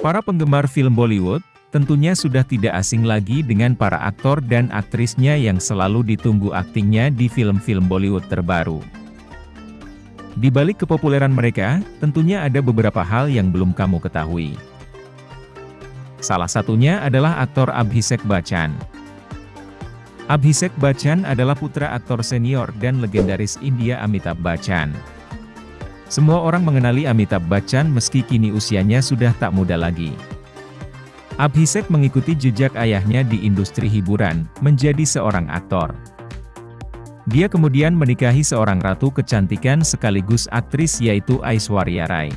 Para penggemar film Bollywood, tentunya sudah tidak asing lagi dengan para aktor dan aktrisnya yang selalu ditunggu aktingnya di film-film Bollywood terbaru. Di balik kepopuleran mereka, tentunya ada beberapa hal yang belum kamu ketahui. Salah satunya adalah aktor Abhishek Bachchan. Abhishek Bachchan adalah putra aktor senior dan legendaris India Amitabh Bachchan. Semua orang mengenali Amitabh Bachchan meski kini usianya sudah tak muda lagi. Abhishek mengikuti jejak ayahnya di industri hiburan, menjadi seorang aktor. Dia kemudian menikahi seorang ratu kecantikan sekaligus aktris yaitu Aishwarya Rai.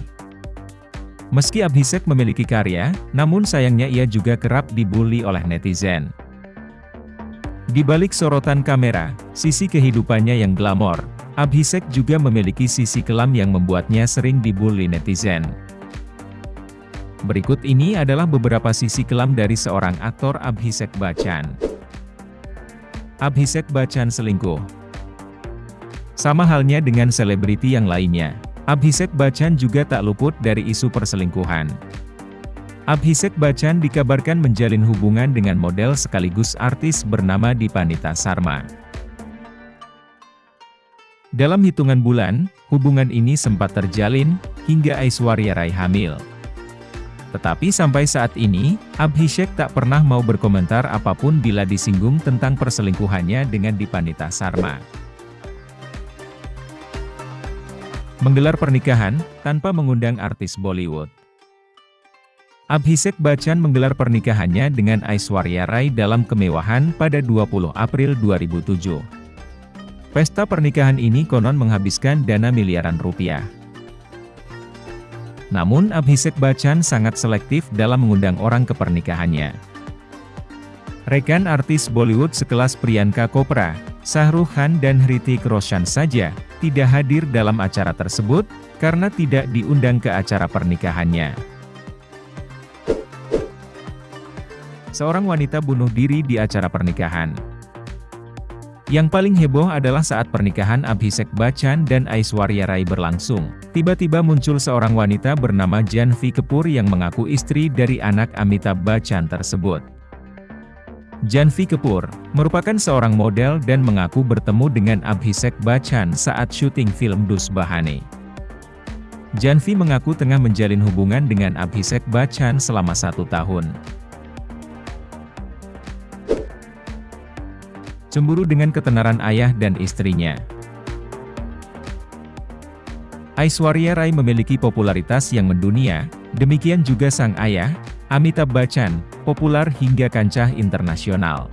Meski Abhishek memiliki karya, namun sayangnya ia juga kerap dibully oleh netizen. Di balik sorotan kamera, sisi kehidupannya yang glamor, Abhishek juga memiliki sisi kelam yang membuatnya sering dibully netizen. Berikut ini adalah beberapa sisi kelam dari seorang aktor Abhishek Bachchan. Abhishek Bachchan selingkuh. Sama halnya dengan selebriti yang lainnya, Abhishek Bachchan juga tak luput dari isu perselingkuhan. Abhishek Bachchan dikabarkan menjalin hubungan dengan model sekaligus artis bernama Dipanita Sarma. Dalam hitungan bulan, hubungan ini sempat terjalin, hingga Aishwarya Rai hamil. Tetapi sampai saat ini, Abhishek tak pernah mau berkomentar apa pun bila disinggung tentang perselingkuhannya dengan Dipanita Sarma. Menggelar pernikahan, tanpa mengundang artis Bollywood. Abhishek Bachchan menggelar pernikahannya dengan Aishwarya Rai dalam kemewahan pada 20 April 2007. Pesta pernikahan ini konon menghabiskan dana miliaran rupiah. Namun Abhishek Bachchan sangat selektif dalam mengundang orang ke pernikahannya. Rekan artis Bollywood sekelas Priyanka Chopra, Shah Rukh Khan dan Hrithik Roshan saja, tidak hadir dalam acara tersebut, karena tidak diundang ke acara pernikahannya. Seorang wanita bunuh diri di acara pernikahan. Yang paling heboh adalah saat pernikahan Abhishek Bachchan dan Aishwarya Rai berlangsung. Tiba-tiba muncul seorang wanita bernama Janvi Kapoor yang mengaku istri dari anak Amitabh Bachchan tersebut. Janvi Kapoor, merupakan seorang model dan mengaku bertemu dengan Abhishek Bachchan saat syuting film Dus Bahane. Janvi mengaku tengah menjalin hubungan dengan Abhishek Bachchan selama satu tahun. Cemburu dengan ketenaran ayah dan istrinya. Aishwarya Rai memiliki popularitas yang mendunia, demikian juga sang ayah, Amitabh Bachchan, populer hingga kancah internasional.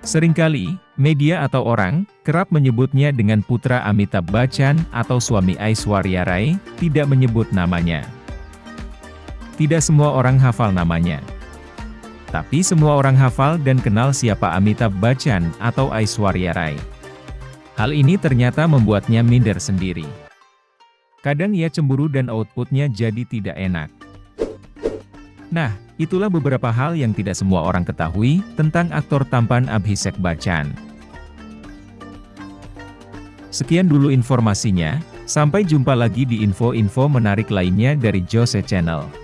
Seringkali, media atau orang, kerap menyebutnya dengan putra Amitabh Bachchan atau suami Aishwarya Rai, tidak menyebut namanya. Tidak semua orang hafal namanya. Tapi semua orang hafal dan kenal siapa Amitabh Bachchan atau Aishwarya Rai. Hal ini ternyata membuatnya minder sendiri. Kadang ia cemburu dan outputnya jadi tidak enak. Nah, itulah beberapa hal yang tidak semua orang ketahui tentang aktor tampan Abhishek Bachchan. Sekian dulu informasinya, sampai jumpa lagi di info-info menarik lainnya dari Jose Channel.